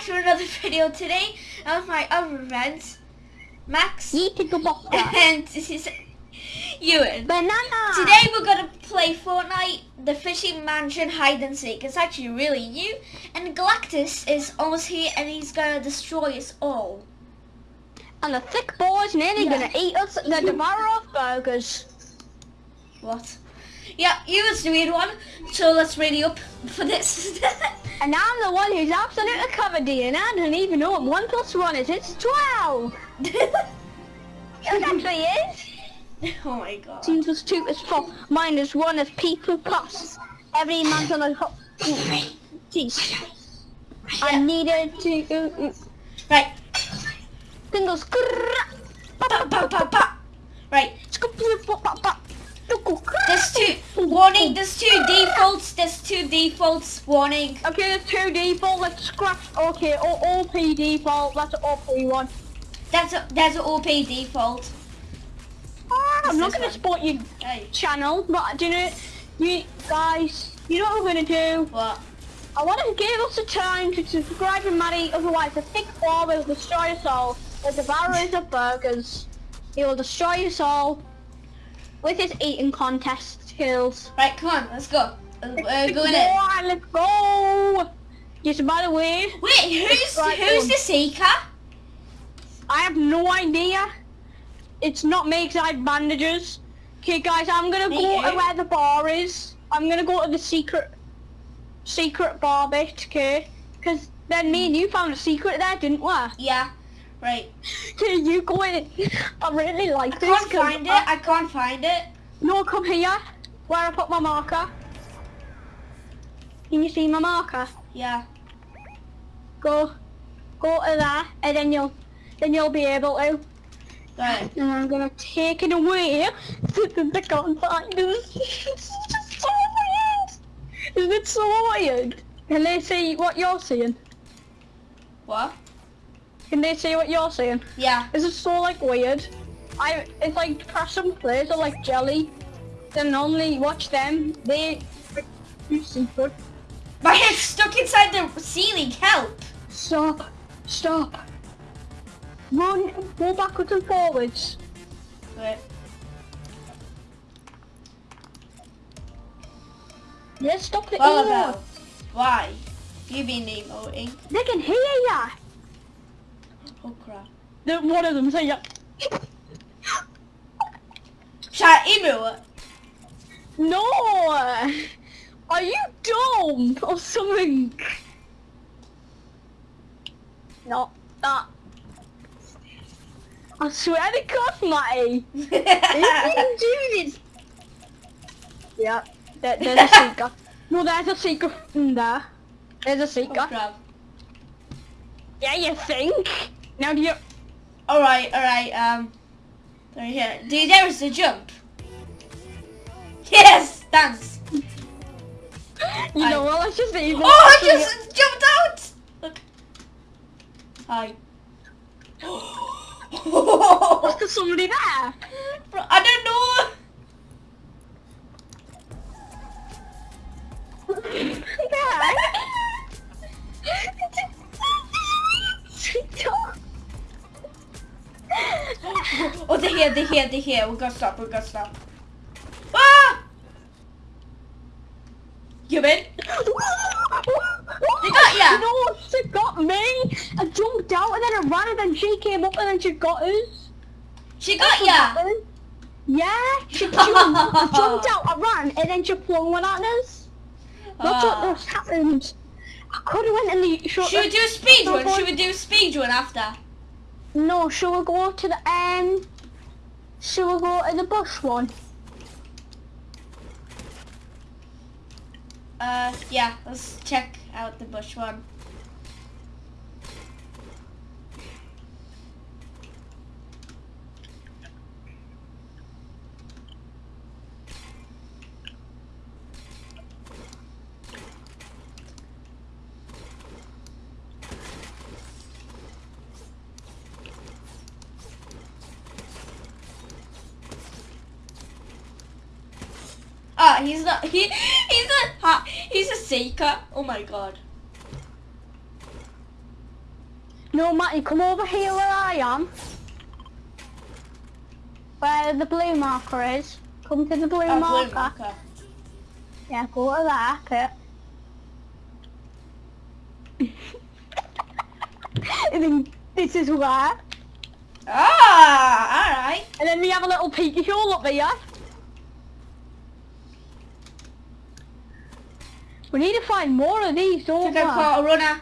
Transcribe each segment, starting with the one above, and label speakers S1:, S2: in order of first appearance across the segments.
S1: back to another video today. I'm my other friends, Max
S2: to
S1: and this is Ewan.
S2: Banana.
S1: Today we're gonna play Fortnite, the Fishing Mansion Hide and Seek. It's actually really new, and Galactus is almost here, and he's gonna destroy us all.
S2: And the thick boy's nearly
S1: Yeah.
S2: gonna eat us the devourer of burgers.
S1: What? Yeah, Ewan's the weird one, so let's ready up for this.
S2: And I'm the one who's absolutely covered in. And I don't even know what one plus one is. It's twelve. It actually is.
S1: oh my god.
S2: Two plus two is four. Minus one is people plus. Every man's on a hot. Jeez. I needed to. Uh, uh,
S1: Right.
S2: Tingles.
S1: Pa, pa, pa, pa. Right. There's two. Warning, there's two defaults. There's two defaults. Warning.
S2: Okay, there's two default. Let's scratch. Okay, O- OP default. That's an OP one.
S1: That's a, there's an OP default.
S2: Ah, I'm not gonna
S1: one.
S2: support your
S1: Hey.
S2: channel, but do you know, you guys, you know what we're gonna do?
S1: What?
S2: I want to give us a time to subscribe to Maddie, otherwise the thick ball will destroy us all. The devourers of burgers. He will destroy us all with his eating contest skills.
S1: Right, come on, let's go. Uh, We're going in.
S2: Boy, let's go! Yes, by the way,
S1: Wait, who's
S2: Right,
S1: who's
S2: um,
S1: the seeker?
S2: I have no idea. It's not me 'cause I have bandages. Okay, guys, I'm gonna
S1: Me
S2: go to where the bar is. I'm gonna go to the secret, secret bar bit, okay? Because then me and you found a secret there, didn't we?
S1: Yeah. Right.
S2: Okay, you go in. I really like
S1: I
S2: this.
S1: can't find it.
S2: I-
S1: I can't find it.
S2: no, come here. Where I put my marker. Can you see my marker?
S1: Yeah.
S2: Go, go to there, and then you'll, then you'll be able to.
S1: Right.
S2: And I'm gonna take it away. I can't find it. It's just so weird. Isn't it so weird? Can they see what you're seeing?
S1: What?
S2: Can they see what you're seeing?
S1: Yeah.
S2: Is it so like weird? I it's like press and plays are like jelly. Then only watch them. They you secret.
S1: My head's stuck inside the ceiling. Help.
S2: Stop. Stop. Run. Go backwards and forwards.
S1: Right.
S2: Let's stop the
S1: What? Why? You been emoting? Eh?
S2: They can hear ya.
S1: Oh crap.
S2: The, one of them say yeah.
S1: Should I emote?
S2: No! Are you dumb or something? No, that. I swear to God, Matty. You didn't do this. Yeah, there, there's a seeker. No, there's a seeker in there. There's a
S1: oh
S2: seeker.
S1: crap.
S2: Yeah, you think? Now do you...
S1: Alright, alright, um. Right here. Dude, there is the jump. Yes! Dance!
S2: You
S1: I-
S2: know what, let's just even...
S1: Oh, I just jumped out! Look. Hi.
S2: Was there somebody there?
S1: I don't know. Oh, they're here, they're here, they're here. We gotta stop, we gotta stop. Ah! You in? They got ya.
S2: No, she got me. I jumped out and then I ran and then she came up and then she got us.
S1: She got
S2: That's
S1: ya.
S2: Yeah, she, she I jumped out, I ran, and then she flung one at us. That's what
S1: Ah.
S2: just happened. I could have went in the... Should,
S1: Should we do a speed run? Should we do a speed run after?
S2: No, shall we go to the end? Shall we go to the bush one?
S1: Uh, yeah, let's check out the bush one. Ah, he's not. He he's a ha, he's a seeker. Oh my god.
S2: No, Matty, come over here where I am. Where the blue marker is. Come to the blue
S1: Oh,
S2: marker.
S1: blue marker.
S2: Yeah, go to that bit. and then this is where.
S1: Ah, alright.
S2: And then we have a little peeky hole up there. We need to find more of these, don't we?
S1: I've caught a runner.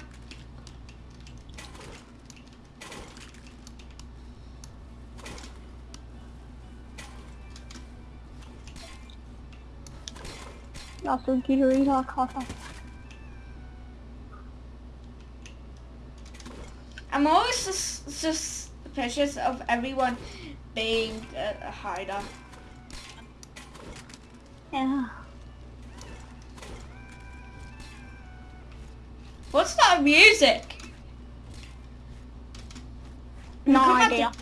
S2: That's read our coffee.
S1: I'm always just sus- suspicious of everyone being a, a hider.
S2: Yeah.
S1: What's that music?
S2: No idea.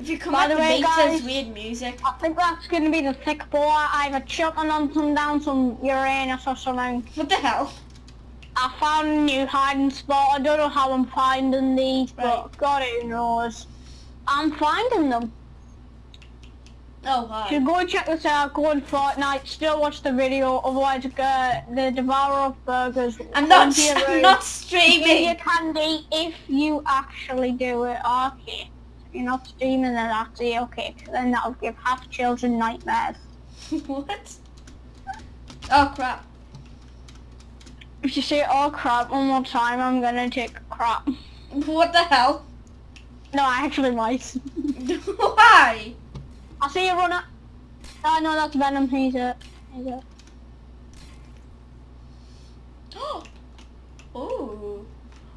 S1: If you come
S2: By
S1: at
S2: the
S1: the
S2: way,
S1: there's
S2: guys-
S1: weird music.
S2: I think that's going to be the thick boy. I either chopping on some down some Uranus or something.
S1: What the hell?
S2: I found a new hiding spot. I don't know how I'm finding these,
S1: Right.
S2: but God who knows. I'm finding them.
S1: Oh,
S2: So go and check this out. Go on Fortnite. Still watch the video. Otherwise, uh, the Devourer of Burgers.
S1: I'm not,
S2: be
S1: I'm not streaming.
S2: you candy if you actually do it. Okay. You're not streaming, then it. Okay. Then that'll give half children nightmares.
S1: what? Oh, crap.
S2: If you say "oh crap" one more time, I'm gonna take crap.
S1: What the hell?
S2: No, I actually might.
S1: Why?
S2: I'll see you, runner. Oh no, that's Venom. He's it. He's it.
S1: oh.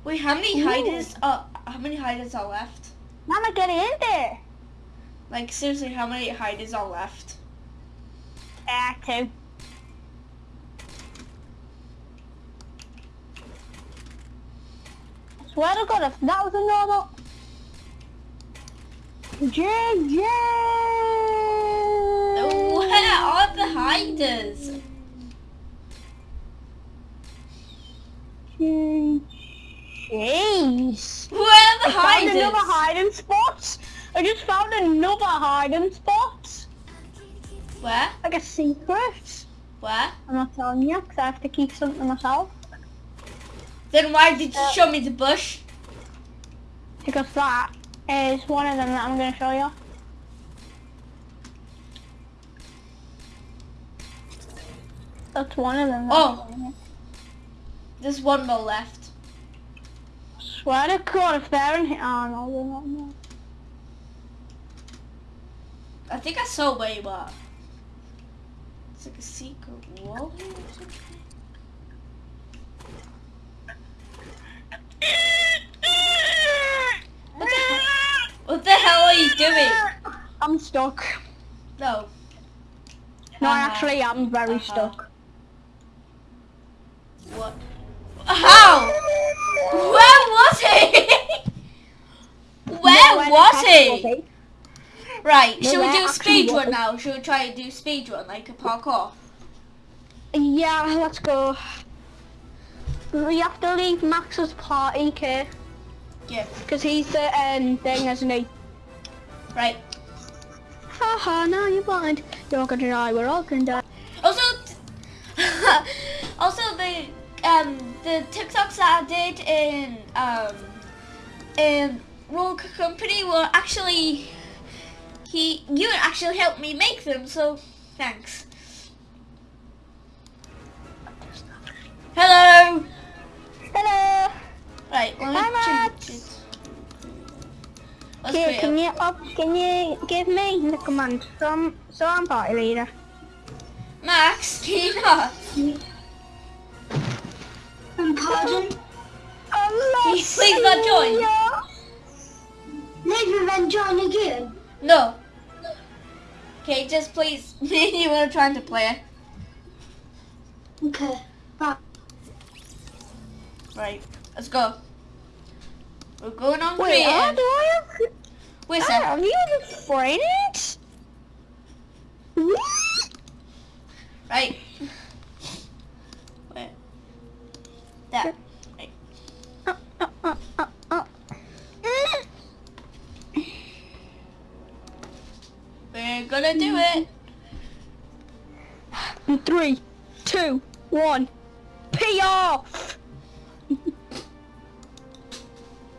S1: Wait, how many
S2: Ooh.
S1: hiders are, how many hiders are left?
S2: Mama, get in there.
S1: Like, seriously, how many hiders are left?
S2: Ah, two. Swear to God, if that was a normal... JJ!
S1: Where are the hiders?
S2: Jeez.
S1: Where are the
S2: I found another hiding spot. I just found another hiding spot.
S1: Where?
S2: Like a secret.
S1: Where?
S2: I'm not telling you because I have to keep something myself.
S1: Then why did you
S2: Uh,
S1: show me the bush?
S2: Because that is one of them that I'm going to show you. That's one of them.
S1: Oh. There's one more left.
S2: Swear to God, if they're in here. Oh no, they're not. No.
S1: I think I saw where you are. It's like a secret wall here or something. What the hell? What the hell are you doing?
S2: I'm stuck.
S1: No.
S2: No, I
S1: Uh-huh.
S2: actually am very
S1: Uh-huh.
S2: stuck.
S1: What? How? Where was he? Where
S2: Nowhere
S1: was he? Right,
S2: No,
S1: should we do a speed run now? Should we try and do speed run like a parkour?
S2: Yeah, let's go. We have to leave Max's party, okay?
S1: Yeah.
S2: Because he's the um, thing, isn't he?
S1: Right.
S2: Haha, now you're blind. You're gonna die, we're all gonna die.
S1: Also, also the um the TikToks that I did in um in Roll Company were actually he you actually helped me make them, so thanks. Hello.
S2: Hello!
S1: Right, let me
S2: Hi,
S1: change
S2: Max.
S1: it. Let's
S2: Okay, can you up, can you give me the command? So I'm, so I'm party leader.
S1: Max, can you not?
S3: Um, pardon?
S2: Oh, I'm
S1: you please not join?
S3: Leave and then join again.
S1: No. Okay, just please. Me and you are trying to play.
S3: Okay. Bye.
S1: Right, Let's go. We're going on
S2: Wait, the uh, end.
S1: Wait,
S2: Sam.
S1: Oh,
S2: are you explain it?
S1: Right. Wait. That. Right.
S2: Uh uh, uh, uh, uh, We're
S1: gonna do it.
S2: In three, two, one. PR!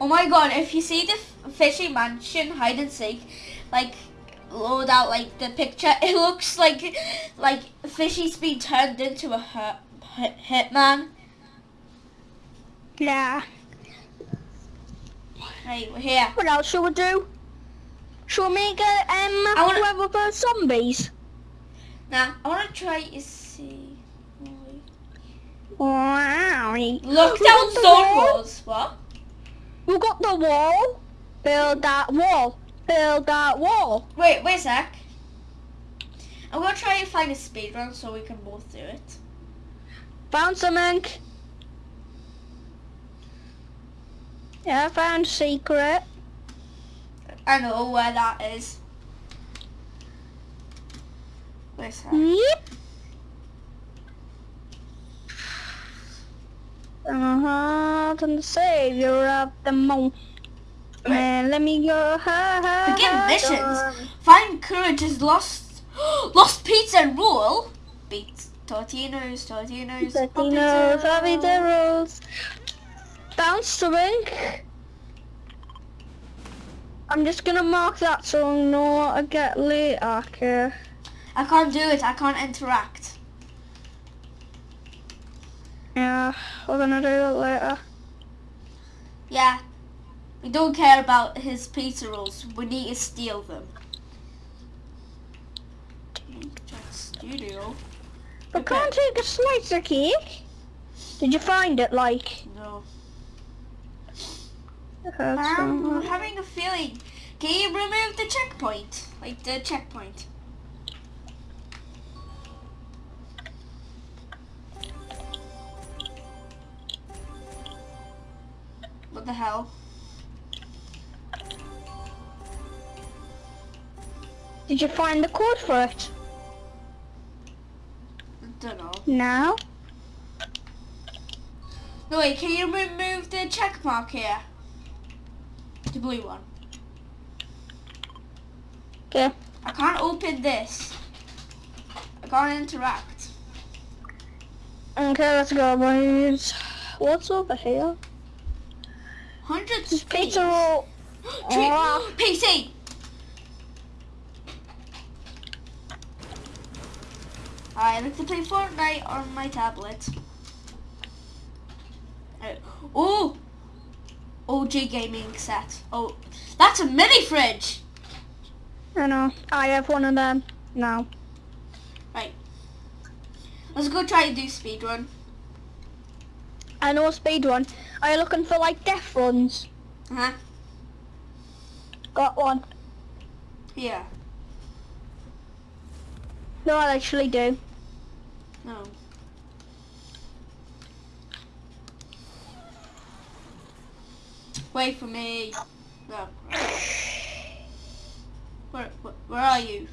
S1: Oh my god, if you see the fishy mansion hide and seek, like load out like the picture, it looks like like fishy's been turned into a hit, hit, hitman.
S2: Yeah.
S1: Right, we're here.
S2: What else should we do? Should we make a um
S1: wanna-
S2: whoever for zombies?
S1: Now, I wanna try to see.
S2: Wow.
S1: Look down walls. What?
S2: We got the wall. Build that wall. Build that wall.
S1: Wait, wait a sec. I'm gonna try and find a speed run so we can both do it.
S2: Found something. Yeah, I found a secret.
S1: I know where that is. Where's that?
S2: Yep. Uh-huh, I'm the savior of the moon. Man, let me go. Ha, ha,
S1: Begin missions. Find courage's lost lost pizza and rule. Beats Tortinos, Tortinos,
S2: happy the rules. Found something. I'm just gonna mark that so I know what I get later. Okay.
S1: I can't do it. I can't interact.
S2: Yeah, we're gonna do it later.
S1: Yeah. We don't care about his pizza rolls. We need to steal them. Studio.
S2: But
S1: Okay.
S2: can't take a slice of cake. Did you find it, like?
S1: No. I'm having a feeling. Can you remove the checkpoint? Like the checkpoint. The hell?
S2: Did you find the code for it?
S1: I don't know.
S2: No.
S1: No wait, can you remove the check mark here? The blue one.
S2: Okay.
S1: I can't open this. I can't interact.
S2: Okay, let's go, boys. What's over here?
S1: Hundreds
S2: This
S1: of
S2: pizza
S1: keys.
S2: roll.
S1: Tree-
S2: Oh.
S1: PC. I like to play Fortnite on my tablet. Uh, Oh, OG gaming set. Oh, that's a mini fridge.
S2: I know. I have one of them now.
S1: Right. Let's go try and do speed run.
S2: I know a speed run. Are you looking for like death runs?
S1: Uh huh.
S2: Got one.
S1: Yeah.
S2: No, I actually do.
S1: No. Wait for me. No. Where, where, where are you?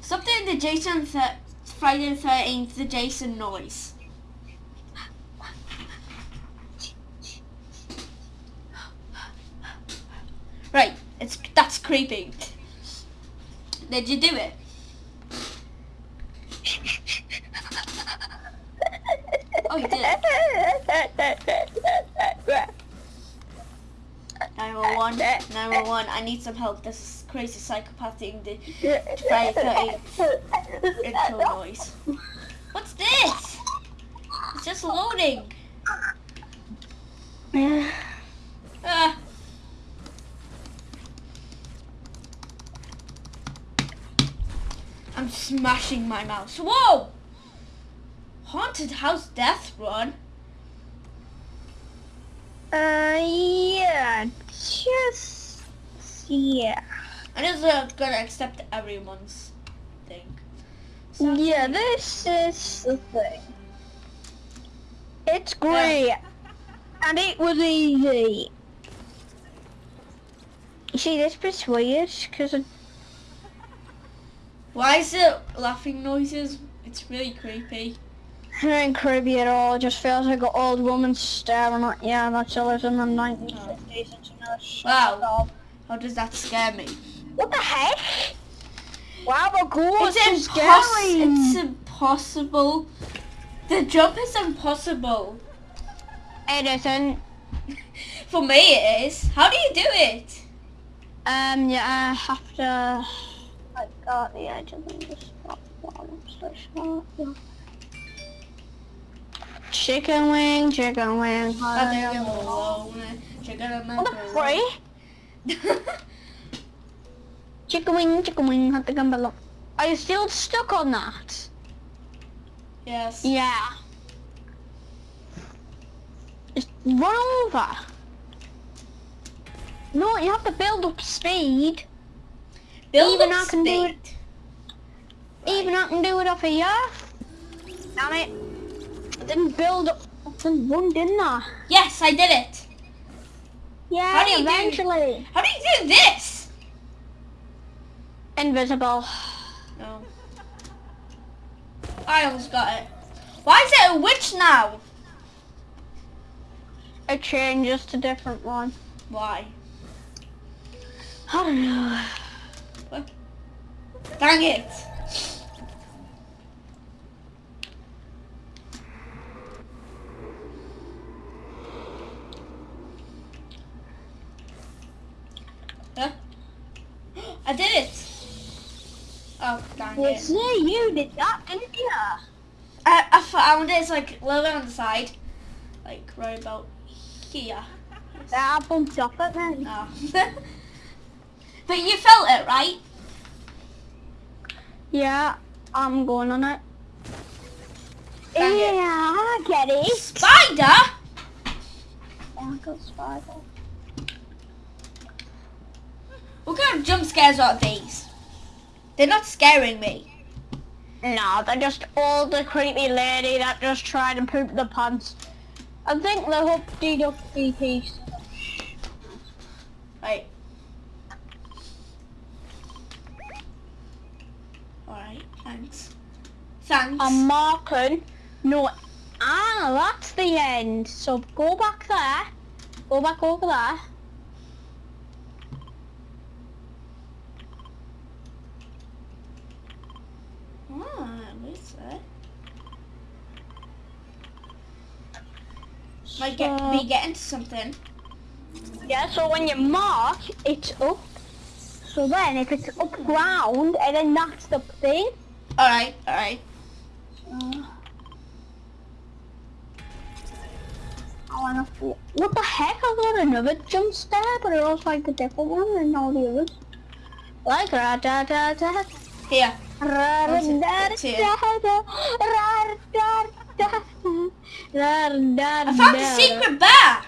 S1: Something the Jason th- Friday the 13th, the Jason noise. Right, it's that's creepy. Did you do it? Oh, you did. 911, 911, I need some help. This is crazy psychopath doing the 13th intro noise. What's this? It's just loading. Ah. I'm smashing my mouse. Whoa! Haunted House Death Run?
S2: Uh, yeah, just yeah.
S1: I'm just uh, gonna accept everyone's thing. So-
S2: Yeah, this is the thing. It's great, and it was easy. You see, this bit's weird because
S1: Why is it laughing noises? It's really creepy.
S2: it ain't creepy at all. It just feels like an old woman staring at you. Yeah, that's always in the 1950s. It's in a
S1: Wow. How does that scare me?
S2: What the heck? Wow, the ghost
S1: It's,
S2: is
S1: impos- it's impossible. The jump is impossible.
S2: It isn't.
S1: For me it is. How do you do it?
S2: Um, yeah, I have to. I got the edge of the spot. Chicken wing, chicken wing.
S1: I think I'm alone. Chicken and
S2: What the? Chicken wing, chicken wing. I think I'm below. Are you still stuck on that?
S1: Yes.
S2: Yeah. Just run over. No, you have to build up speed.
S1: Build
S2: Even
S1: up
S2: I can do it.
S1: speed.
S2: Even I can do it off here. Damn it. I didn't build up. I didn't run, didn't I?
S1: Yes, I did it.
S2: Yeah,
S1: How do you do-
S2: eventually.
S1: How do you do this?
S2: Invisible.
S1: No. Oh. I almost got it. Why is it a witch now?
S2: It changes to different one.
S1: Why?
S2: I don't know.
S1: Dang it. Huh? I did it. Oh, dang
S2: You
S1: it.
S2: see, you did that, didn't you?
S1: I, I found it. It's like a little bit on the side. Like right about here.
S2: I bumped off it then.
S1: Oh. but you felt it, right?
S2: Yeah, I'm going on it.
S1: Dang it.
S2: yeah, I get it.
S1: Spider?
S2: Yeah, I got spider.
S1: What kind of jump scares are these? They're not scaring me.
S2: No, they're just all the creepy lady that just tried to poop the pants. I think the Humpty Dumpty piece.
S1: Right. Alright, thanks. Thanks.
S2: I'm marking. No, ah, that's the end. So go back there. Go back over there.
S1: Where's that? Might get
S2: So-
S1: be getting something.
S2: Yeah, so when you mark, it's up. So then if it's up ground, and then that's the thing.
S1: Alright, alright.
S2: Uh, I wanna. What the heck? I got another jump scare, but it was like a different one than all the others. Like da da da.
S1: Here.
S2: Ra
S1: What's it?
S2: da
S1: It's here.
S2: da da. Ra da da.
S1: I found the secret bear!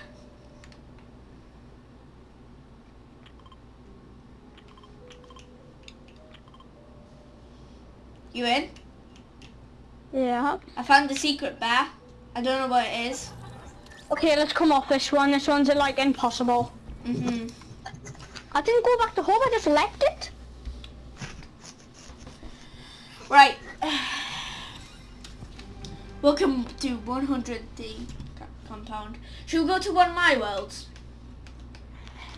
S1: You in?
S2: Yeah.
S1: I found the secret bear. I don't know what it is.
S2: Okay, let's come off this one. This one's like impossible.
S1: Mm-hmm.
S2: I didn't go back to home. I just left it.
S1: Right. Welcome to 100D compound. Should we go to one of my worlds?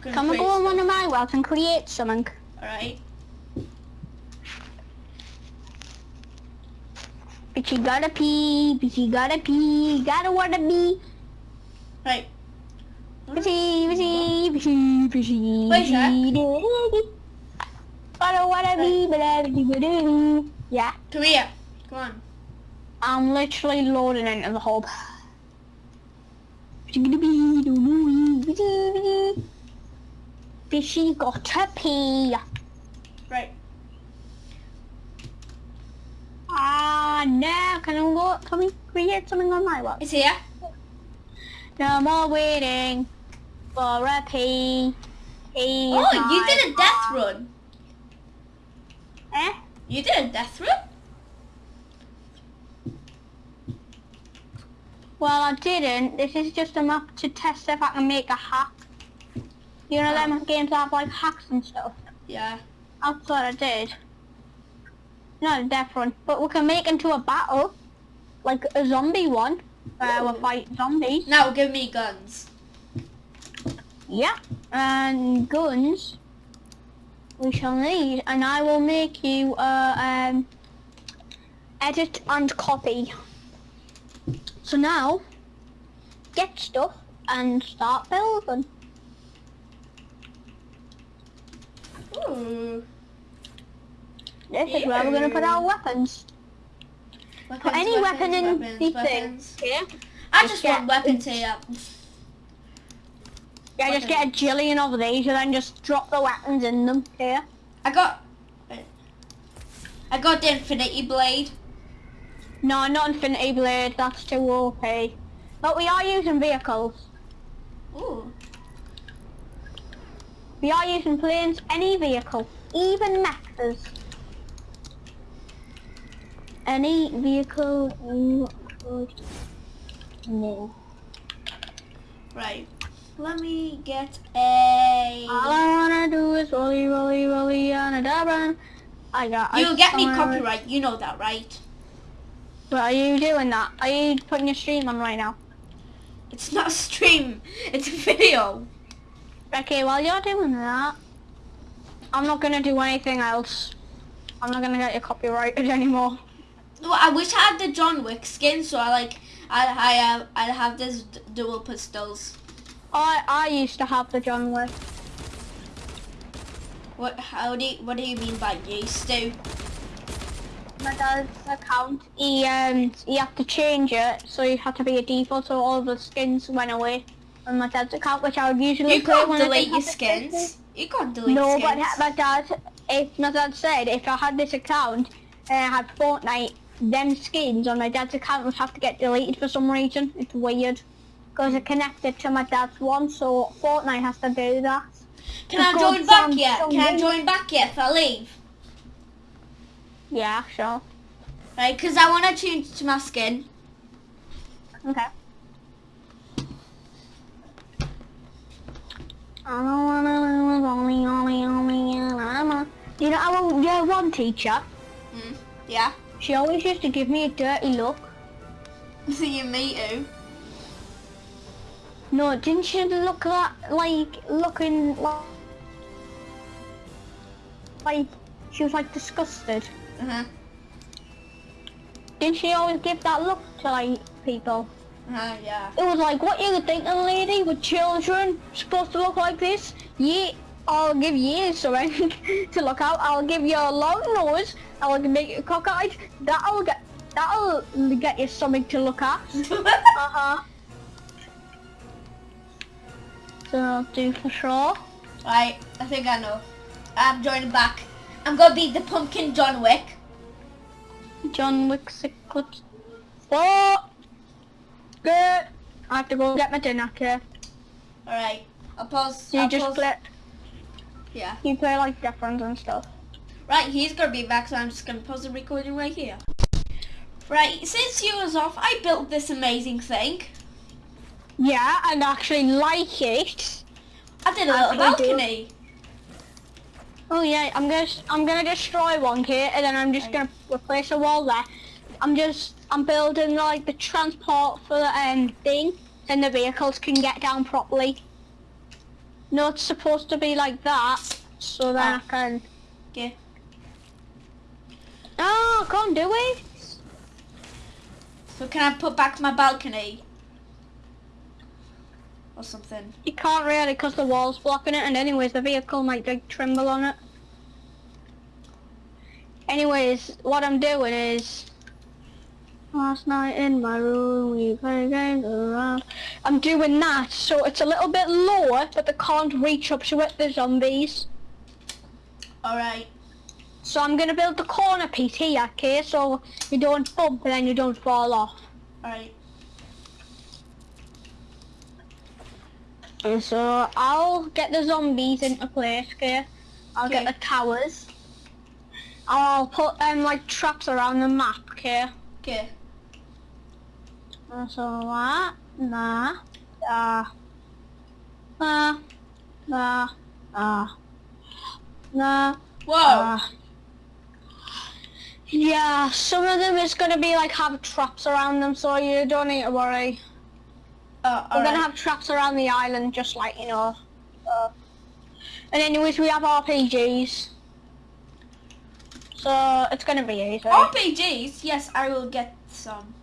S1: Gonna
S2: Can we go on one of my worlds and create something?
S1: Alright.
S2: Bitchy gotta pee, bitchy gotta pee, gotta wanna be.
S1: Right.
S2: Bitchy, bitchy, bitchy, bitchy.
S1: Wait, Jack.
S2: Gotta wanna be, but I do Yeah,
S1: Come here. Come on.
S2: I'm literally loading into the hub. Bitchy gotta be, do do bitchy, bitchy. Bitchy gotta pee.
S1: Right.
S2: Ah, no, can I go, can we create something on my world?
S1: It's here.
S2: No more waiting for a pee. Pee
S1: Oh, you did a death run.
S2: Eh?
S1: You did a death run?
S2: Well, I didn't. This is just a map to test if I can make a hack. You know them oh. games that have like hacks and stuff.
S1: Yeah.
S2: That's what I did. Not a death run, but we can make into a battle, like a zombie one, where we fight zombies.
S1: Now give me guns.
S2: Yeah. And guns. We shall need, and I will make you uh, um, edit and copy. So now, get stuff and start building.
S1: Ooh.
S2: This is where we're going to put our weapons.
S1: Weapons,
S2: Put any
S1: weapons,
S2: weapon in
S1: weapons,
S2: the
S1: weapons.
S2: thing. Yeah.
S1: I
S2: Just
S1: just want weapons here.
S2: Yeah, just get a jillion of these and then just drop the weapons in them. Yeah.
S1: I got. I got the Infinity Blade.
S2: No, not Infinity Blade. That's too OP. But we are using vehicles.
S1: Ooh.
S2: We are using planes, any vehicle, even mechas. Any vehicle oh, you could know.
S1: Right. Let me get a.
S2: All I wanna do is rolly, rolly, rolly on a dabba. I got.
S1: You
S2: I
S1: get me copyright. You know that, right?
S2: But are you doing that? Are you putting your stream on right now?
S1: It's not a stream. It's a video.
S2: Okay, while you're doing that, I'm not gonna do anything else. I'm not gonna get you copyrighted anymore.
S1: Well, I wish I had the John Wick skin, so I like. I I have I'd have this d- dual pistols.
S2: I I used to have the John Wick.
S1: What? How do you, What do you mean by used to?
S2: my dad's account, he um he had to change it, so he had to be a default, so all the skins went away on my dad's account, which I would usually
S1: You can't delete your
S2: skins.
S1: skins. You can't delete
S2: No,
S1: skins.
S2: but my dad, if my dad said if I had this account and I had Fortnite, them skins on my dad's account would have to get deleted for some reason. It's weird. Because it connected to my dad's one, so Fortnite has to do that.
S1: Can I join back
S2: some-
S1: yet?
S2: some
S1: Can I join back yet if I leave?
S2: Yeah, sure.
S1: Right, because I want to change to my skin.
S2: Okay. I don't wanna lose only, only, only, and I'm a... You know, our year one teacher,
S1: Hmm. Yeah.
S2: she always used to give me a dirty look.
S1: See you, me too.
S2: No, didn't she look like, like looking like, like she was like disgusted?
S1: Uh huh.
S2: Didn't she always give that look to like people?
S1: Uh. Yeah.
S2: It was like, what you thinking, lady, with children supposed to look like this? Yeah, I'll give you something to look out. I'll give you a long nose. I'll make you cockeyed. That'll get that'll get you something to look at. Uh I'll do for sure.
S1: right. I think I know. I'm joining back. I'm gonna be the pumpkin John Wick.
S2: John Wick six clips. Oh, good. I have to go get my dinner. Okay.
S1: All right. I'll pause.
S2: You
S1: I'll
S2: just
S1: pause.
S2: play.
S1: Yeah.
S2: You play like different and stuff.
S1: Right. He's gonna be back, so I'm just gonna pause the recording right here. Right. Since you was off, I built this amazing thing.
S2: Yeah, and actually like it.
S1: I did a little balcony.
S2: Oh yeah, I'm gonna I'm gonna destroy one here, and then I'm just gonna replace a wall there. I'm just I'm building like the transport for the um thing, and the vehicles can get down properly. No, it's supposed to be like that, so that
S1: Ah.
S2: I can.
S1: Yeah.
S2: No, I can't do it.
S1: So can I put back my balcony? Or something.
S2: You can't really, cause the wall's blocking it, and anyways, the vehicle might like tremble on it. Anyways, what I'm doing is last night in my room we played games around. I'm doing that, so it's a little bit lower, but they can't reach up to it. The zombies.
S1: Alright.
S2: So I'm gonna build the corner piece here, okay? So you don't bump and then you don't fall off.
S1: Alright.
S2: And so I'll get the zombies into place, okay? I'll
S1: Okay.
S2: get the towers. I'll put um like traps around the map, okay?
S1: Okay.
S2: And so that, nah, ah, nah, nah, ah, nah,
S1: Whoa.
S2: ah. Yeah, some of them is gonna be like have traps around them, so you don't need to worry.
S1: Uh,
S2: We're
S1: alright.
S2: gonna have traps around the island, just like you know. Uh, And anyways, we have RPGs. So it's gonna be easy.
S1: RPGs, yes, I will get some.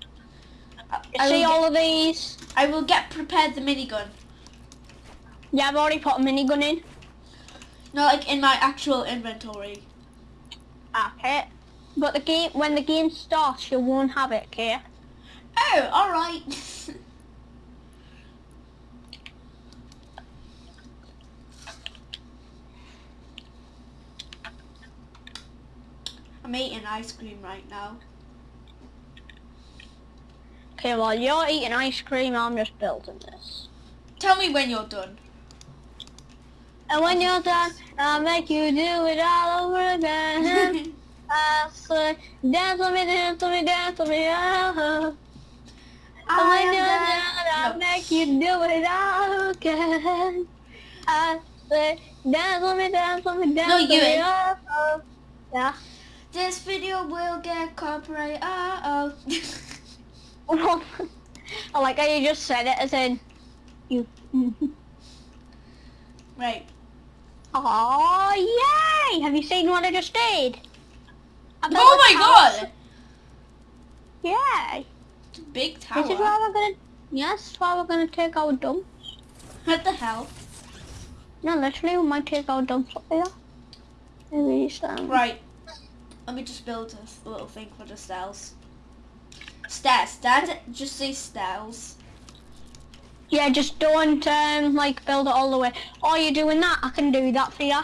S1: I, I
S2: see all
S1: get,
S2: of these?
S1: I will get prepared the minigun.
S2: Yeah, I've already put a minigun in.
S1: No, like in my actual inventory.
S2: Okay. But the game, when the game starts, you won't have it, okay?
S1: Oh, alright. I'm eating ice cream right now.
S2: Okay, while you're eating ice cream, I'm just building this.
S1: Tell me when you're done.
S2: And when you're done, I'll make you do it all over again. I say, dance with me, dance with me, dance with me, oh. And when you're done, I'll
S1: No.
S2: make you do it all again. I say, dance with me, dance with me, dance
S1: No,
S2: with me, oh, oh. Yeah.
S1: This video will get copyright. Uh oh.
S2: I like how you just said it as in, you.
S1: right.
S2: Oh, yay! Have you seen what I just did? I
S1: Oh my
S2: tower.
S1: god!
S2: Yay!
S1: It's a big tower.
S2: This is why we're gonna. Yes, why we're gonna take our dump.
S1: What the hell?
S2: No, literally, we might take our dumps up here. Maybe some.
S1: Right. Let me just build a little thing for the stairs. Stairs. Dad, just say stairs.
S2: Yeah, just don't um like build it all the way. Oh, you're doing that? I can do that for you.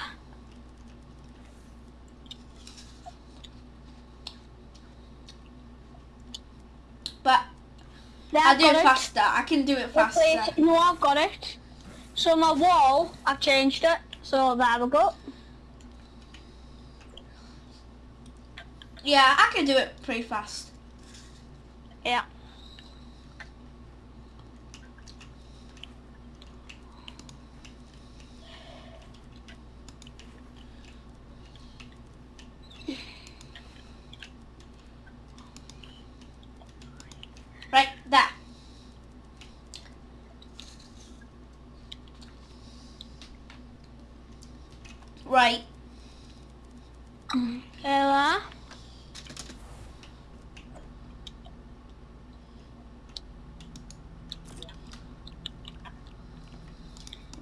S1: But
S2: There,
S1: I'll do
S2: got
S1: it faster. I can do it faster.
S2: Wait, no, I've got it. So my wall, I've changed it. So there we go.
S1: Yeah, I can do it pretty fast.
S2: Yeah.
S1: Right, there. Right.
S2: There.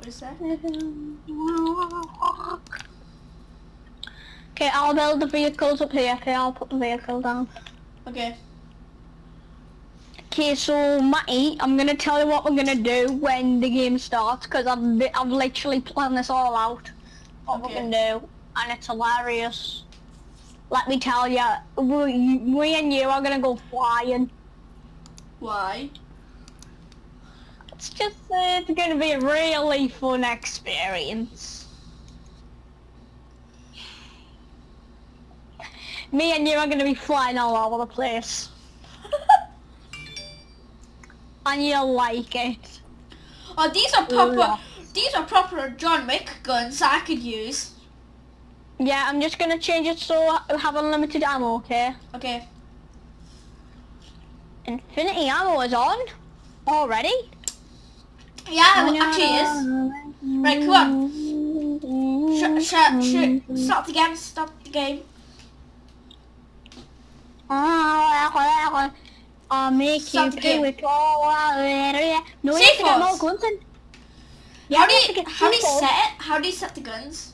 S1: What is that?
S2: Okay, I'll build the vehicles up here. Okay, I'll put the vehicle down.
S1: Okay.
S2: Okay, so Matty, I'm gonna tell you what we're gonna do when the game starts, because I've I've literally planned this all out. What
S1: Okay.
S2: we're gonna do, and it's hilarious. Let me tell you, we, we and you are gonna go flying.
S1: Why?
S2: It's just uh, it's gonna be a really fun experience. Me and you are gonna be flying all over the place, and you'll like it.
S1: Oh, these are proper.
S2: Yeah.
S1: These are proper John Wick guns I could use.
S2: Yeah, I'm just gonna change it so I have unlimited ammo, okay?
S1: Okay.
S2: Infinity ammo is on already.
S1: Yeah, it actually is. Right, come on. Shut, shut, shut. Stop the game. Stop the game.
S2: I'll make
S1: Stop
S2: you
S1: the game.
S2: No, you have to get
S1: C4s.
S2: more guns. Yeah,
S1: how do
S2: you
S1: how do you set it? How do you set the guns?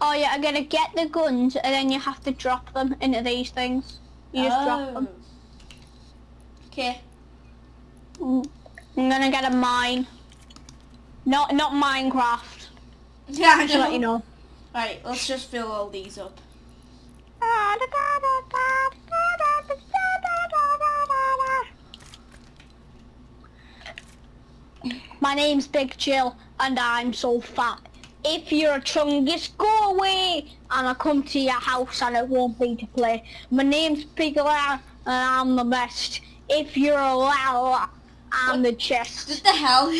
S2: Oh yeah, I'm gonna get the guns and then you have to drop them into these things. You just drop them.
S1: Okay.
S2: Mm. I'm gonna get a mine. Not not Minecraft.
S1: Yeah, I
S2: Just to let you know.
S1: Right, let's just fill all these up.
S2: My name's Big Chill and I'm so fat. If you're a chungus, go away and I'll come to your house and it won't be to play. My name's Big Lar and I'm the best. If you're a Lala, I'm the chest.
S1: What the hell?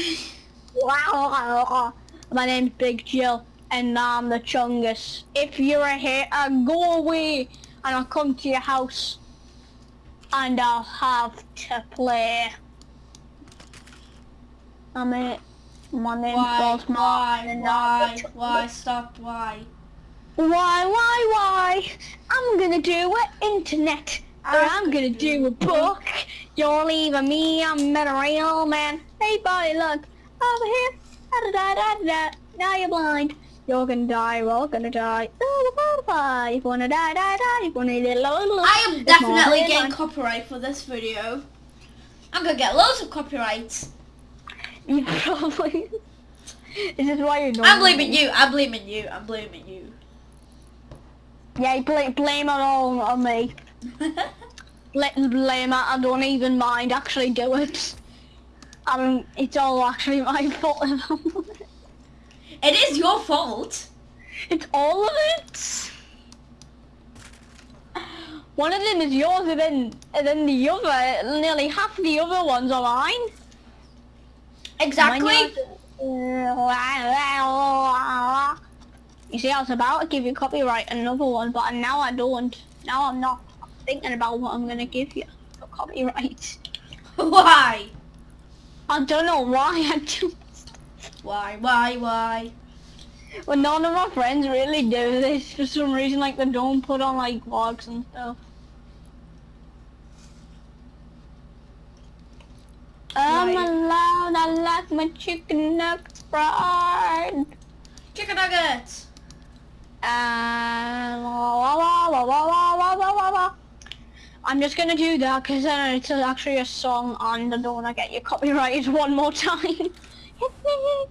S1: Wow.
S2: My name's Big Jill and I'm the chungus. If you're a hater, uh, go away and I'll come to your house and I'll have to play. I'm it. My name's
S1: Why?
S2: Boss
S1: Why?
S2: Martin.
S1: Why? Why? Stop. Why?
S2: Why, why, why? I'm gonna do an internet. I'm gonna do a book. You're leaving me, I'm a real man. Hey buddy, look, over here. Da da da da da. Now you're blind. You're gonna die, we're all gonna die. Oh, the butterfly. You wanna die, die, die. You wanna die,
S1: I am definitely getting copyright for this video. I'm gonna get loads of copyrights.
S2: You probably. This is why you're not.
S1: I'm blaming you. I'm blaming you. I'm blaming you.
S2: Yeah, blame, blame it all on me. Let them blame it. I don't even mind. Actually, do it. I don't. It's all actually my fault.
S1: it is your fault.
S2: it's all of it. One of them is yours, and then and then the other, nearly half the other ones are mine.
S1: Exactly.
S2: You see, I was about to give you copyright another one, but now I don't. Now I'm not thinking about what I'm gonna give you for copyright.
S1: Why?
S2: I don't know why I do.
S1: Why? Why? Why?
S2: Well, none of my friends really do this for some reason. Like they don't put on like vlogs and stuff. I'm
S1: Right.
S2: alone. I like my chicken nuggets fried.
S1: Chicken nuggets.
S2: And wah, wah, wah, wah, wah, wah, wah, wah, wah. I'm just gonna do that because then uh, it's actually a song and I don't want to get you copyrighted one more time. Hit me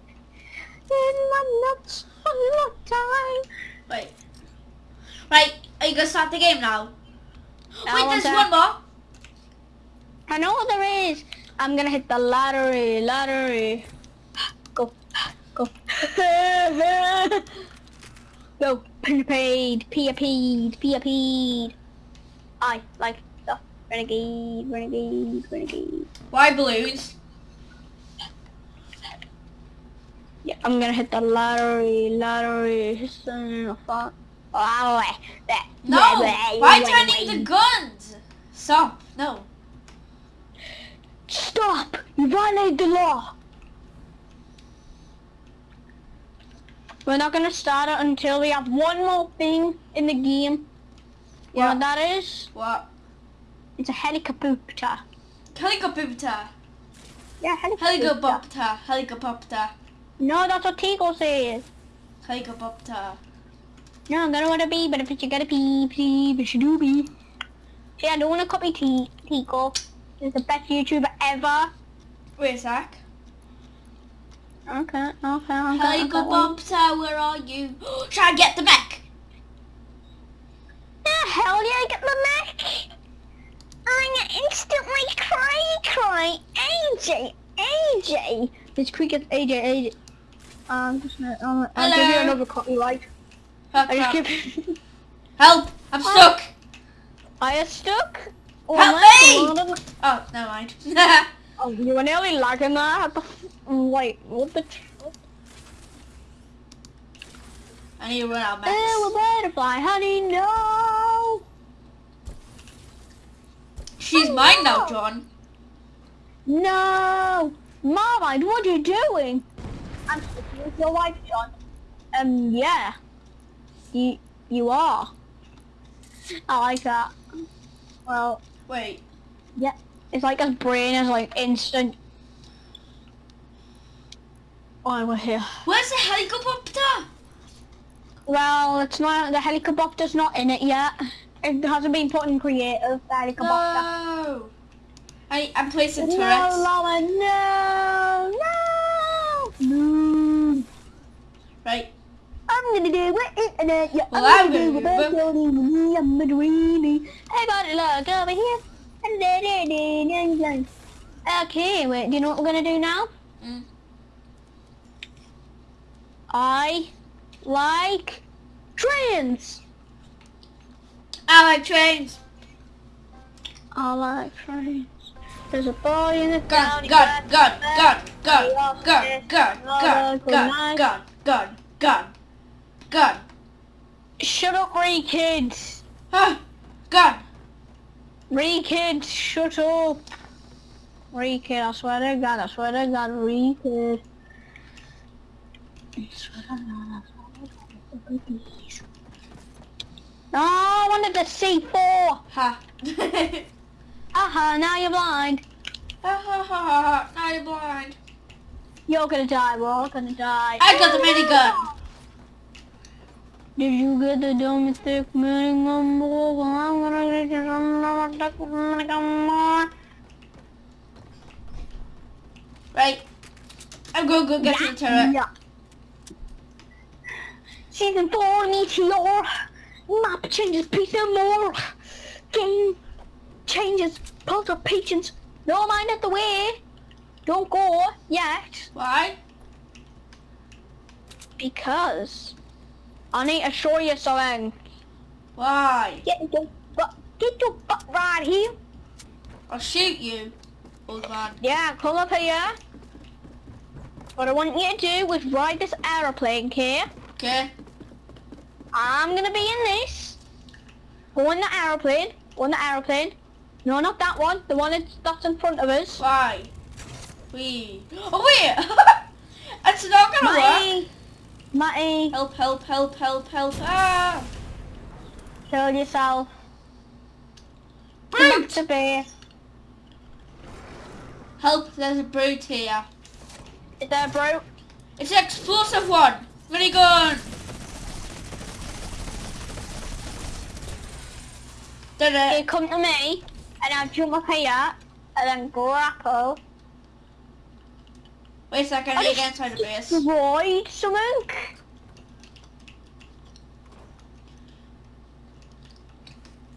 S2: in my nuts one more time.
S1: Wait. Right. Are you gonna start the game now?
S2: Now
S1: Wait, there's one more.
S2: I know what there is. I'm gonna hit the lottery, lottery. Go, go. pia paid, pia paid. I like the renegade, renegade, renegade.
S1: Why balloons?
S2: Yeah, I'm gonna hit the lottery, lottery. Oh,
S1: No. Why turning the guns? Stop. No.
S2: Stop! You violate the law! We're not gonna start it until we have one more thing in the game. You know
S1: What?
S2: what that is?
S1: What?
S2: It's a helicopter.
S1: Helicopter.
S2: Yeah, helicopter.
S1: Helicopter. Helicopter.
S2: No, that's what Tico says.
S1: Helicopter.
S2: No, I'm gonna wanna be, but if you gotta pee, pee, but you do be. See, I don't wanna copy T Tico. He's the best YouTuber ever.
S1: Wait a sec.
S2: Okay, okay, okay. okay.
S1: Helicopter, where are you? Should I get the mech?
S2: The hell yeah, I get the mech! I'm instantly cry cry AJ AJ This cricket AJ AJ um just um, I'll give you another copyright.
S1: Oh,
S2: I just give
S1: Help! I'm stuck!
S2: I am stuck. Oh,
S1: Help me! Oh, never mind.
S2: Oh, you were nearly lagging there. What the f- Wait, what the
S1: I need to run out of
S2: Oh,
S1: mechs.
S2: a butterfly, honey, no!
S1: She's
S2: Oh,
S1: mine now. John.
S2: No! Marmite, what are you doing? I'm sticking with your wife, John. Um, yeah. You, you are. I like that. Well,
S1: Wait.
S2: yeah. It's like his brain is like instant. Oh, we're here.
S1: Where's the helicopter?
S2: Well, it's not, the helicopter's not in it yet. It hasn't been put in creative, the helicopter.
S1: No. I, I'm placing
S2: No,
S1: turrets.
S2: Llama, no, no, no.
S1: Right.
S2: I'm gonna do it, internet. Yeah,
S1: Well,
S2: I'm
S1: I'm
S2: gonna do
S1: gonna
S2: it.
S1: do
S2: me, I'm a dreamy. It, look over here. Okay, wait. Do you know what we're gonna do now?
S1: Mm.
S2: I like trains.
S1: I like trains.
S2: I like trains. There's a boy in the
S1: Gun, gun, gun, gun, gun, gun, gun, gun, gun, gun, gun, gun, gun.
S2: Shut up, Ree kids.
S1: Ah, gun.
S2: Ree kids, shut up. Ree kid, I swear to God, I swear to God, Ree kid. No, I wanted to see four.
S1: Ha.
S2: Aha, uh-huh, now you're blind.
S1: ha ha ha ha. Now you're blind.
S2: You're gonna die, we're all gonna die.
S1: I got the minigun.
S2: Did you get the domestic minigun ball? Well, I'm gonna get you another minigun ball.
S1: Right. I'm gonna go get to the turret.
S2: Yeah. Season 4 Meteor. Map changes piece and more. Game changes puzzle patience. No mind at the way. Don't go yet.
S1: Why?
S2: Because I need to show you something.
S1: Why?
S2: Get your butt, get your butt right here.
S1: I'll shoot you, old man.
S2: Yeah, come up here. What I want you to do is ride this aeroplane, okay?
S1: Okay.
S2: I'm gonna be in this. Go in the aeroplane. Go in the aeroplane. No, not that one. The one that's, that's in front of us.
S1: Why? We. Oh wait! it's not gonna work.
S2: Matty. Matty,
S1: Help! Help! Help! Help! Help! Ah!
S2: kill yourself.
S1: Brute!
S2: to base.
S1: Help! There's a brute here.
S2: Is there, bro?
S1: It's an explosive one. Minigun. Did
S2: You come to me, and I'll jump up here, and then grapple.
S1: Wait a second. I need to get inside the base.
S2: Destroyed something.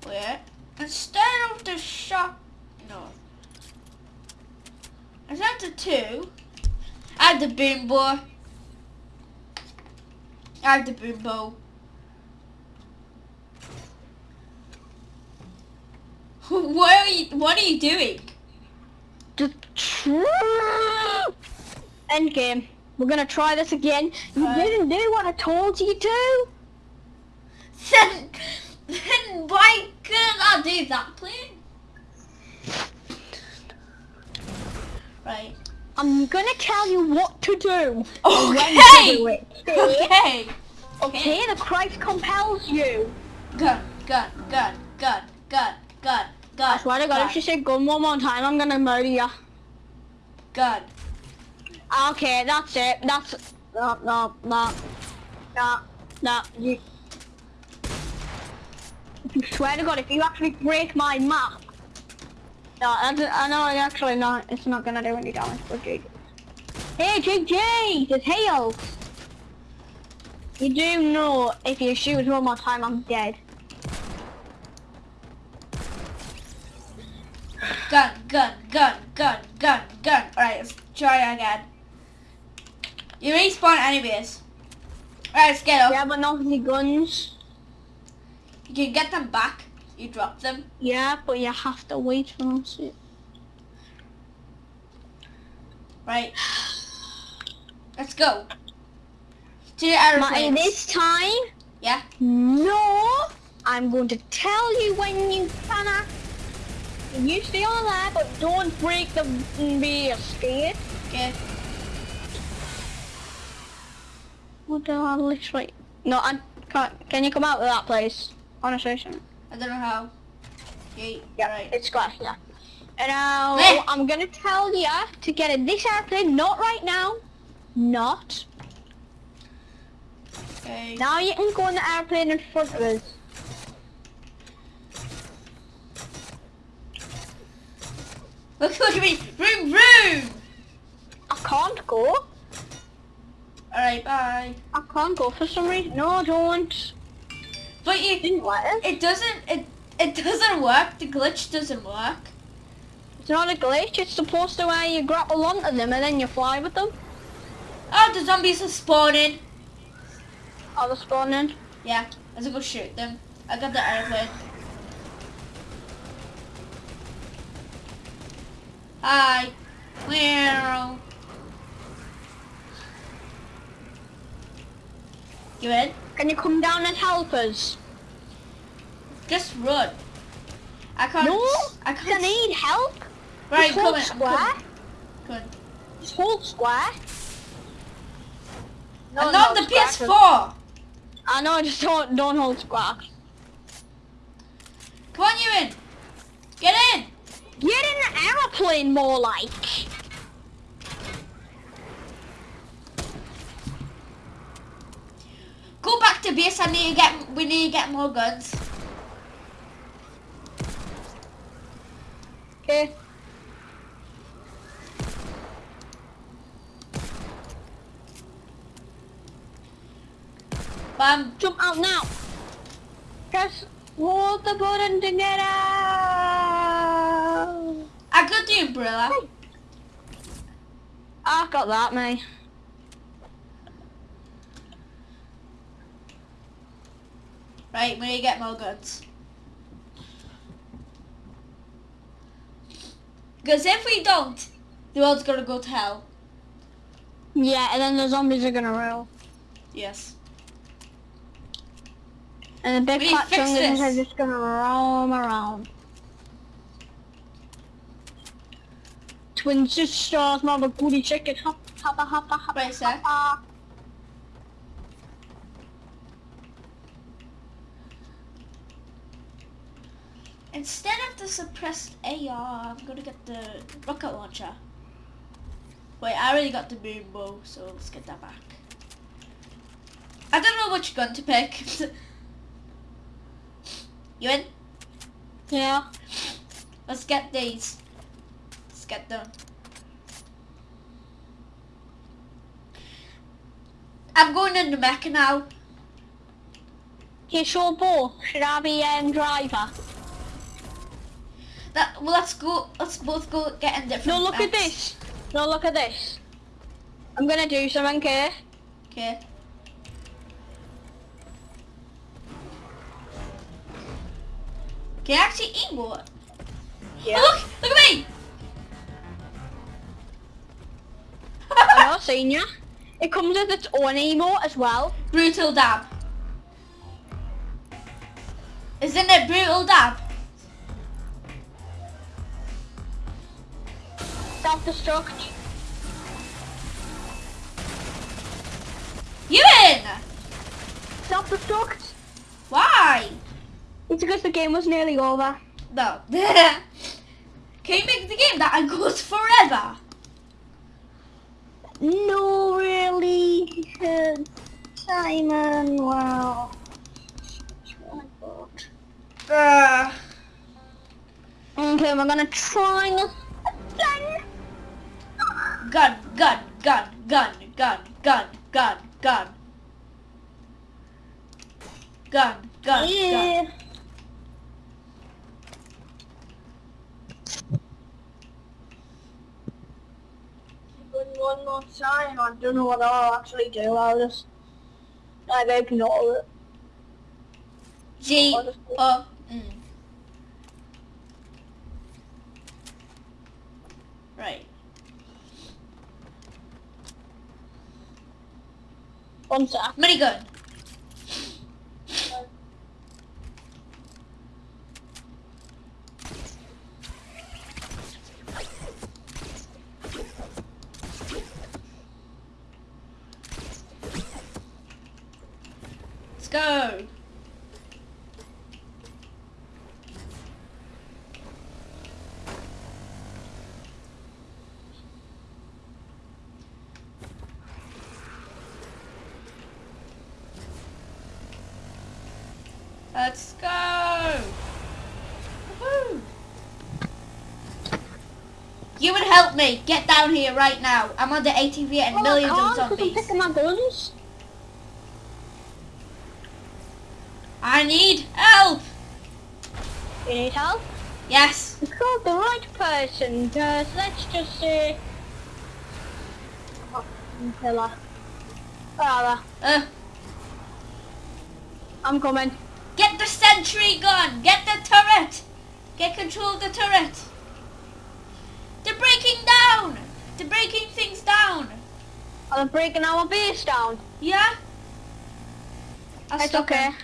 S1: Wait. Instead of the shot, no. Instead of the two, I have the bimbo. I have the bimbo. What are you? What are you doing?
S2: End game. We're gonna try this again. You
S1: Alright.
S2: didn't do what I told you to.
S1: Then, then why couldn't I do that, please? Right.
S2: I'm gonna tell you what to do.
S1: Okay.
S2: to do it.
S1: Okay.
S2: Okay, the Christ compels you.
S1: Gun, gun, gun, gun, gun, gun,
S2: I swear to God,
S1: gun,
S2: if you say gun one more time, I'm gonna murder you.
S1: gun.
S2: Okay, that's it. That's no, no, no, no, no. You. If you swear to God, if you actually break my map, no, I know. Actually, not. It's not gonna do any damage. But JJ. Hey, JJ, just hail. You do know if you shoot one more time, I'm dead.
S1: Gun, gun, gun, gun, gun, gun. Alright, let's try again. You respawn anyways. Alright, let's get up.
S2: Yeah, but not the guns.
S1: You can get them back. You drop them.
S2: Yeah, but you have to wait for them to.
S1: Right. Let's go. To the aeroplane.
S2: this time,
S1: Yeah?
S2: no, I'm going to tell you when you can act. You stay on there, but don't break the base, scared.
S1: Okay.
S2: What the hell, literally? No, I can't. Can you come out of that place? Honestly, son.
S1: I don't know how. Okay,
S2: Yeah,
S1: right.
S2: it's glass, yeah. And now,
S1: Eh.
S2: I'm gonna tell you to get in this airplane, not right now. Not.
S1: Okay.
S2: Now you can go in the airplane in front of us.
S1: Look, look at me. Vroom, vroom.
S2: I can't go.
S1: Alright, bye.
S2: I can't go for some reason. No, I don't.
S1: But you,
S2: Didn't let us.
S1: it doesn't, it, it doesn't work. The glitch doesn't work.
S2: It's not a glitch. It's supposed to where you grapple onto them and then you fly with them.
S1: Oh, the zombies are spawning.
S2: Are they're spawning.
S1: Yeah, let's go shoot them. I got the airplane. Hi. Meow. You in?
S2: Can you come down and help us?
S1: Just run. I can't.
S2: No,
S1: I
S2: I
S1: can't.
S2: need help.
S1: right, come in.
S2: square.
S1: In.
S2: Just hold square. No,
S1: not
S2: no,
S1: the
S2: scratches.
S1: PS4.
S2: I know, just don't, don't hold square.
S1: Come on, Ewan. Get in.
S2: Get in the aeroplane more like.
S1: Go back to base. I need to get. We need to get more guns.
S2: Okay.
S1: Bam.
S2: Jump out now. Press hold the button to get out.
S1: I got the umbrella.
S2: I got that, mate.
S1: Right, we need to get more guns. Because if we don't, the world's gonna go to hell.
S2: Yeah, and then the zombies are gonna roll.
S1: Yes.
S2: And the big fat chungus are just gonna roam around. Twins just stars, mother booty chicken. Hop, hoppa, hoppa, hoppa,
S1: Right, sir.
S2: hoppa.
S1: Instead of the suppressed AR, I'm gonna get the rocket launcher. Wait, I already got the boom bow, so let's get that back. I don't know which gun to pick. you in?
S2: Yeah.
S1: Let's get these. Get them. I'm going in the Mecca now.
S2: Here's your ball. Should I be um, driver?
S1: That well, let's go. Let's both go get in different.
S2: No, look at this. No, look at this. I'm gonna do something, okay?
S1: Okay. Can I actually emote?
S2: Yeah.
S1: Oh, look! Look at me!
S2: Seen ya. It comes with its own emote as well.
S1: brutal dab. Isn't it brutal dab?
S2: Self-destruct.
S1: You in?
S2: Self-destruct.
S1: Why?
S2: It's because the game was nearly over.
S1: No. Can you make the game that I goes forever?
S2: No, really. Simon, well.
S1: Uh,
S2: Okay, we're gonna try again.
S1: gun, gun, gun, gun, gun, gun, gun, gun. Gun, gun, gun.
S2: Yeah. One more time. I don't know what I'll actually do. I'll just like ignore it.
S1: G O mm. Right.
S2: One sec.
S1: Minigun. Let's go. Let's go. Woohoo. You would help me. Get down here right now. I'm on the ATV and millions
S2: I
S1: of
S2: can't 'cause I'm
S1: zombies.
S2: picking my guns.
S1: I need help.
S2: You need help?
S1: Yes.
S2: It's called the right person. Because let's just. Oh, pillar. Rather,
S1: Uh,
S2: I'm coming.
S1: get the sentry gun. Get the turret. Get control of the turret. They're breaking down. They're breaking things down.
S2: I'm breaking our base down.
S1: Yeah. I'll
S2: It's okay.
S1: them.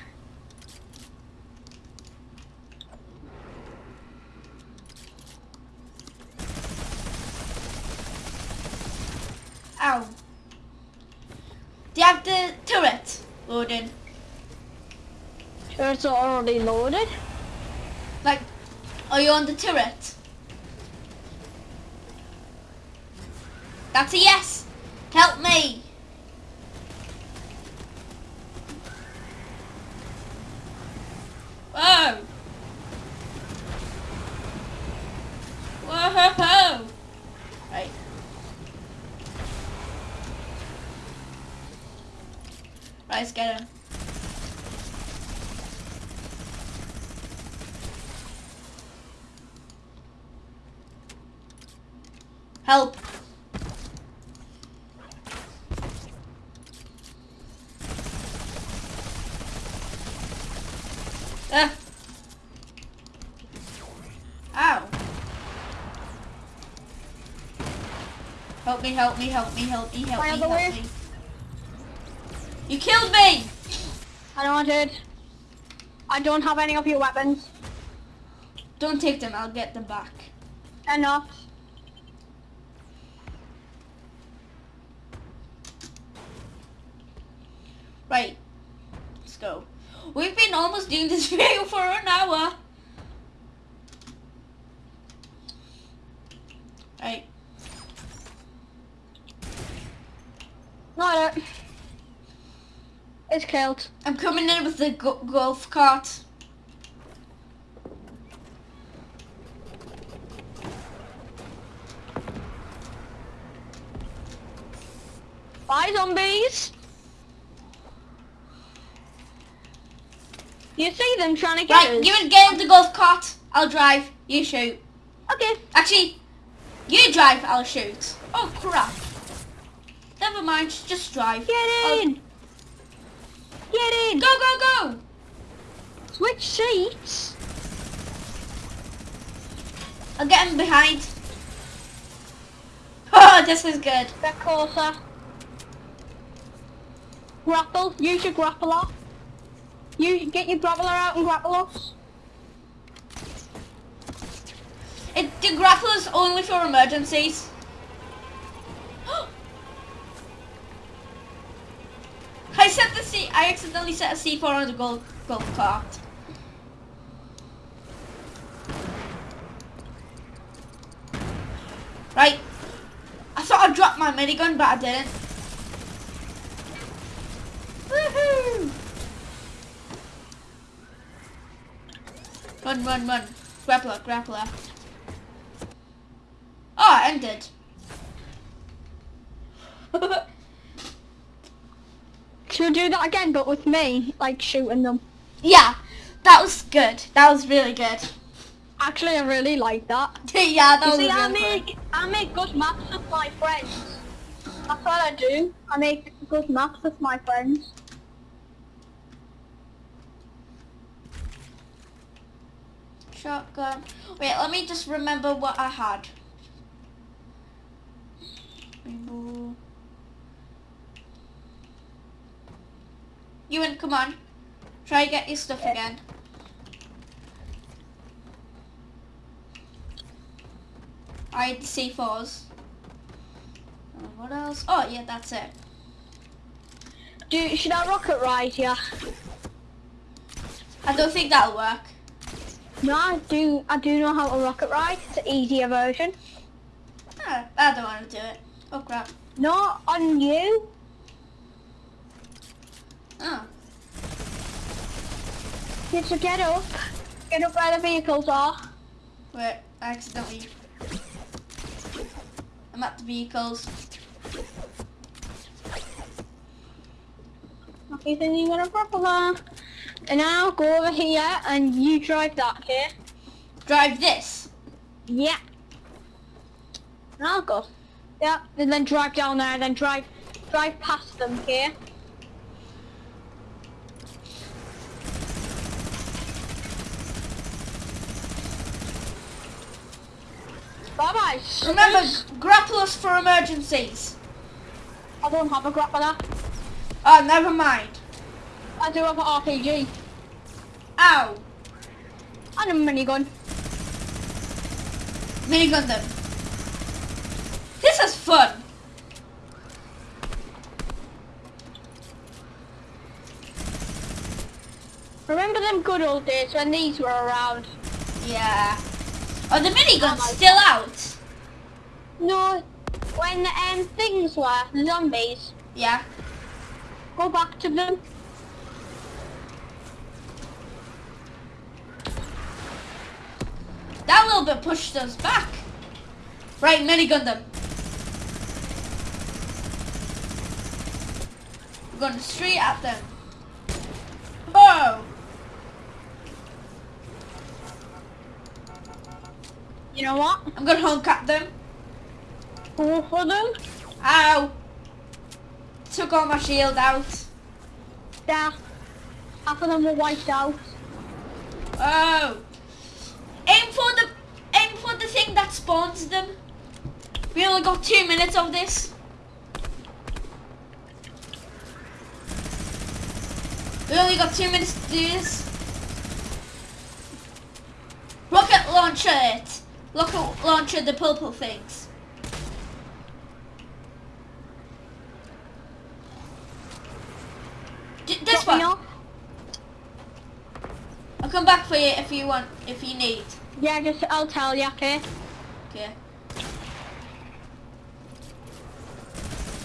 S1: Ow. Do you have the turret loaded?
S2: It's already loaded.
S1: Like, are you on the turret? That's a yes. Help me. Whoa. Whoa. Right. Right, let's get him. Help. Ah. Ow. Help me, help me, help me, help me, help me, help
S2: way-
S1: me. You killed me!
S2: I don't want it. I don't have any of your weapons.
S1: Don't take them, I'll get them back.
S2: Enough.
S1: Right. Let's go. We've been almost doing this video for an hour. Right.
S2: Not it.
S1: I'm coming in with the go- golf cart.
S2: Bye, zombies. You see them trying to get
S1: Right,
S2: us?
S1: you would get in the golf cart. I'll drive. You shoot.
S2: Okay.
S1: Actually, you drive. I'll shoot. Oh crap. Never mind. Just drive.
S2: Get
S1: I'll-
S2: in. Get in.
S1: Go go go.
S2: Switch seats.
S1: I'll get him behind. Oh, this is good.
S2: Get closer. Grapple. Use your grappler. You get your grappler out and grapple us.
S1: It, the grappler's only for emergencies. I set the C. I accidentally set a C4 on the golf golf cart. Right. I thought I dropped my minigun, but I didn't. Woohoo! Run, run, run. Grappler, grappler. Oh, ended.
S2: Should we do that again, but with me, like shooting them?
S1: yeah, that was good. That was really good.
S2: Actually, I really like that.
S1: yeah, that
S2: You
S1: was
S2: see, I
S1: really fun.
S2: make I make good maps with my friends. That's what I do. I make good maps with my friends.
S1: Shotgun. Wait, let me just remember what I had. Rainbow. Ewan, come on. Try get your stuff again. I had the C4s. Uh, what else? Oh, yeah, that's it.
S2: Do should I rocket ride here?
S1: I don't think that'll work.
S2: No, I do. I do know how to rocket ride. It's an easier version.
S1: Ah, I don't want to do it. Oh, crap.
S2: Not on you.
S1: Oh.
S2: You have to get up. Get up where the vehicles are.
S1: Wait, I accidentally. I'm at the vehicles.
S2: Okay, then you got a propeller. And now go over here and you drive that, here.
S1: Drive this.
S2: Yeah. And I'll go. Yeah, and then drive down there, then drive drive past them, okay? Bye-bye.
S1: Remember, grapple us for emergencies.
S2: I don't have a grappler.
S1: Oh, ah, never mind.
S2: I do have an RPG.
S1: Ow.
S2: And a minigun.
S1: Minigun them. This is fun.
S2: Remember them good old days when these were around?
S1: Yeah. Are the miniguns
S2: Oh
S1: still out?
S2: No, when um, things were, the zombies.
S1: Yeah.
S2: Go back to them.
S1: That little bit pushed us back. Right, minigun them. We're going straight at them. Oh!
S2: You know what?
S1: I'm gonna honk at them.
S2: Go for them.
S1: Ow! Took all my shield out.
S2: There. Half of them were wiped out.
S1: Oh! Aim for the aim for the thing that spawns them. We only got two minutes of this. We only got two minutes to do this. Rocket launcher it. Rocket launcher the purple things. D- this
S2: me
S1: one. I'll come back for you if you want, if you need.
S2: Yeah, just I'll tell you, okay?
S1: Okay.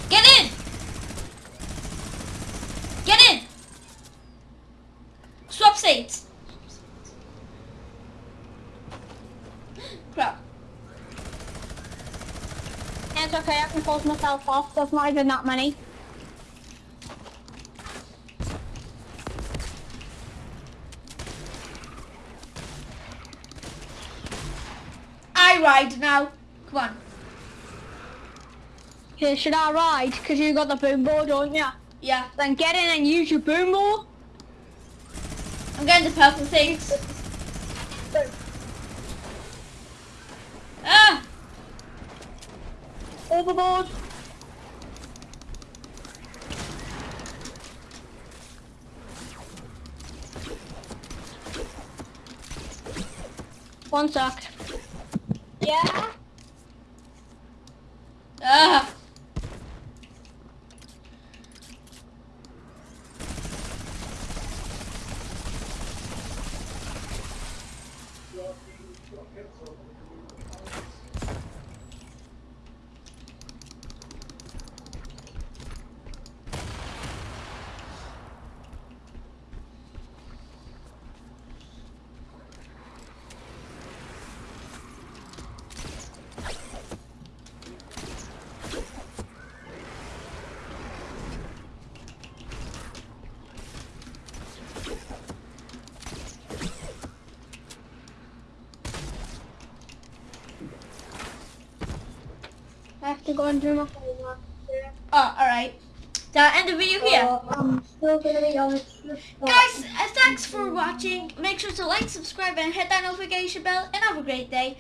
S1: Get in! Get in! Swap seats. Crap.
S2: Yeah, it's okay, I can close myself off. There's not even that many.
S1: I ride now. Come on.
S2: Okay, should I ride? Because you got the boom board, don't you?
S1: Yeah,
S2: Then get in and use your boom board.
S1: I'm getting the purple things. Ah!
S2: Overboard. One sec. Yeah?
S1: Ah!
S2: I have to go and do my homework.
S1: Oh, alright. So I'll end the video here.
S2: So, I'm still gonna be on
S1: Guys, uh, thanks for watching. Make sure to like, subscribe, and hit that notification bell. And have a great day.